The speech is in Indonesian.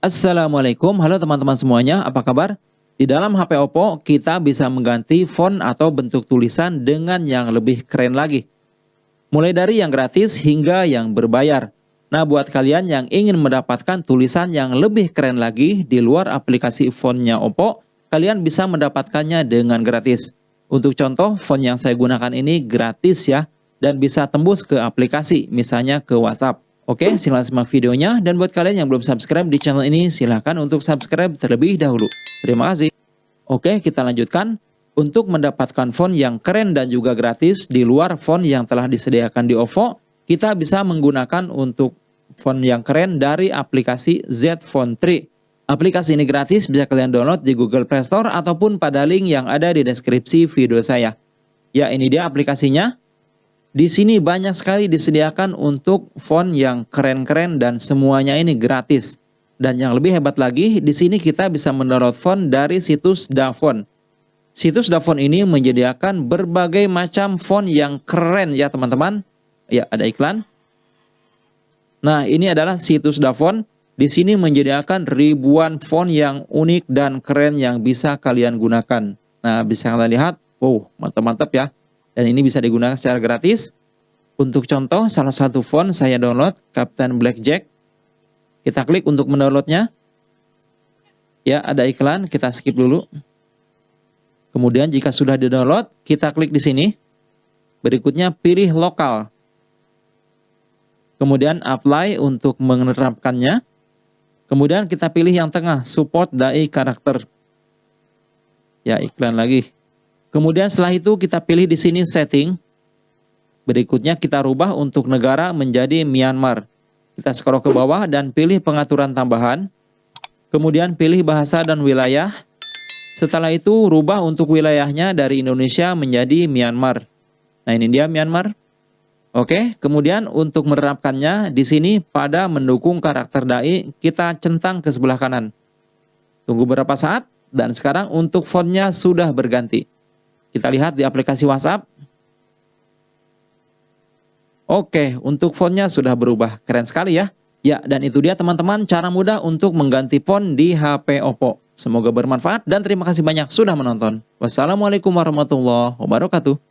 Assalamualaikum, halo teman-teman semuanya, apa kabar? Di dalam HP Oppo, kita bisa mengganti font atau bentuk tulisan dengan yang lebih keren lagi. Mulai dari yang gratis hingga yang berbayar. Nah, buat kalian yang ingin mendapatkan tulisan yang lebih keren lagi di luar aplikasi fontnya Oppo, kalian bisa mendapatkannya dengan gratis. Untuk contoh, font yang saya gunakan ini gratis ya, dan bisa tembus ke aplikasi, misalnya ke WhatsApp. Oke, silahkan simak videonya. Dan buat kalian yang belum subscribe di channel ini, silahkan untuk subscribe terlebih dahulu. Terima kasih. Oke, kita lanjutkan. Untuk mendapatkan font yang keren dan juga gratis di luar font yang telah disediakan di OVO, kita bisa menggunakan untuk font yang keren dari aplikasi Z Font 3. Aplikasi ini gratis, bisa kalian download di Google Play Store ataupun pada link yang ada di deskripsi video saya. Ya, ini dia aplikasinya. Di sini banyak sekali disediakan untuk font yang keren-keren dan semuanya ini gratis. Dan yang lebih hebat lagi, di sini kita bisa mendownload font dari situs Dafont. Situs Dafont ini menyediakan berbagai macam font yang keren ya teman-teman. Ya, ada iklan. Nah, ini adalah situs Dafont. Di sini menyediakan ribuan font yang unik dan keren yang bisa kalian gunakan. Nah, bisa kalian lihat. Wow, mantap-mantap ya dan ini bisa digunakan secara gratis. Untuk contoh, salah satu font saya download, Captain Blackjack. Kita klik untuk mendownloadnya. Ya, ada iklan, kita skip dulu. Kemudian jika sudah di-download, kita klik di sini. Berikutnya pilih lokal. Kemudian apply untuk menerapkannya. Kemudian kita pilih yang tengah, support dai karakter. Ya, iklan lagi. Kemudian setelah itu kita pilih di sini setting. Berikutnya kita rubah untuk negara menjadi Myanmar. Kita scroll ke bawah dan pilih pengaturan tambahan. Kemudian pilih bahasa dan wilayah. Setelah itu rubah untuk wilayahnya dari Indonesia menjadi Myanmar. Nah ini dia Myanmar. Oke, kemudian untuk menerapkannya di sini pada mendukung karakter dai kita centang ke sebelah kanan. Tunggu beberapa saat dan sekarang untuk fontnya sudah berganti. Kita lihat di aplikasi WhatsApp. Oke, untuk fontnya sudah berubah. Keren sekali ya. Ya, dan itu dia teman-teman cara mudah untuk mengganti font di HP Oppo. Semoga bermanfaat dan terima kasih banyak sudah menonton. Wassalamualaikum warahmatullahi wabarakatuh.